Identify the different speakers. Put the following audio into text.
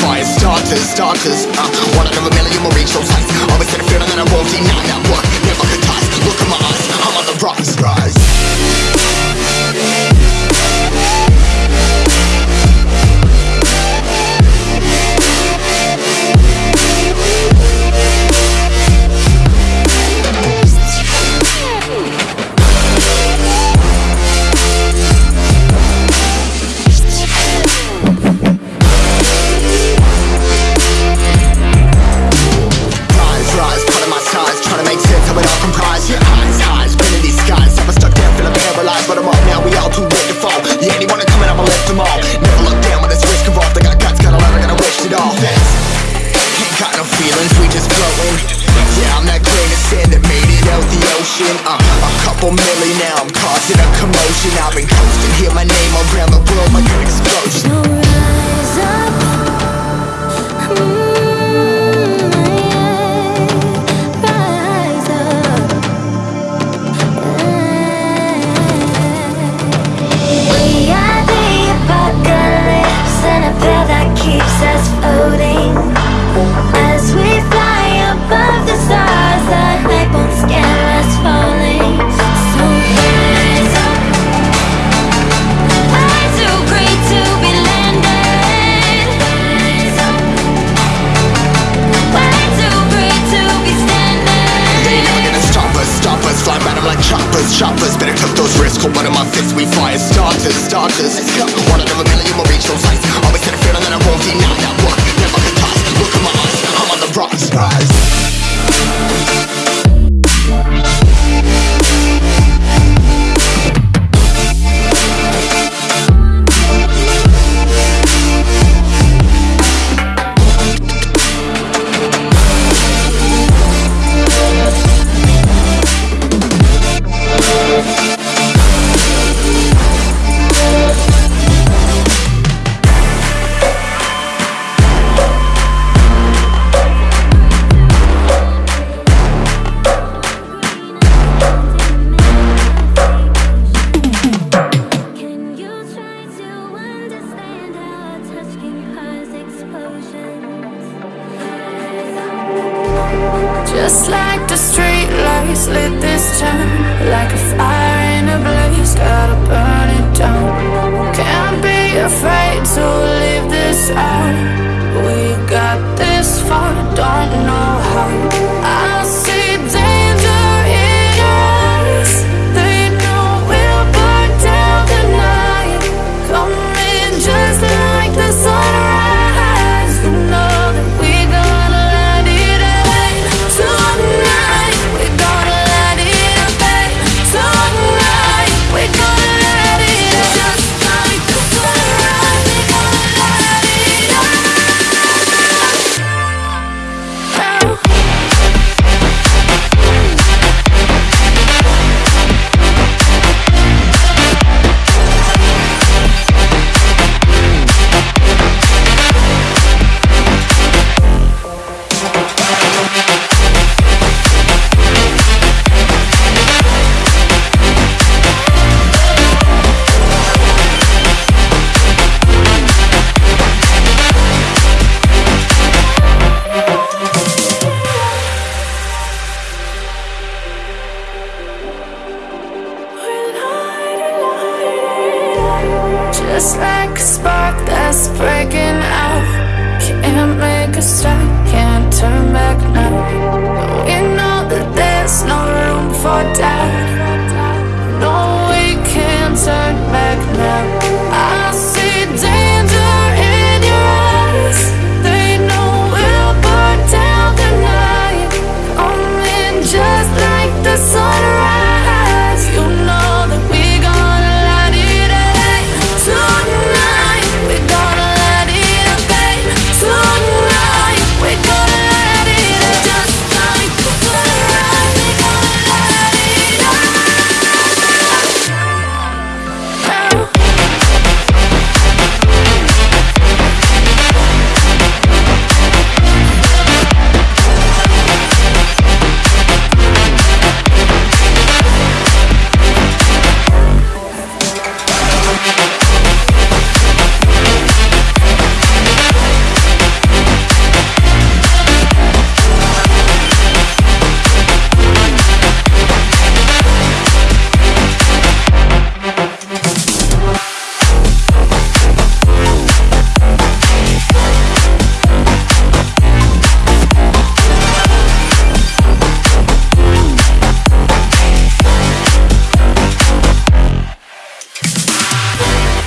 Speaker 1: fire starters, starters. Uh, One out of a million will reach those heights Always had a feeling that I won't deny that work couple milli now, I'm causing a commotion. I've been coasting, hear my name around the world like an explosion.
Speaker 2: No rise up, mm,
Speaker 1: fists We fire starters, starters. Let's go, one out of a million will reach those heights Always had a feeling that I won't deny that. Work Never could toss, look in my eyes I'm on the rise, rise
Speaker 3: Just like the street lights lit this town Like a fire in a blaze, gotta burn it down. Can't be afraid to leave this out. We got this far, don't know how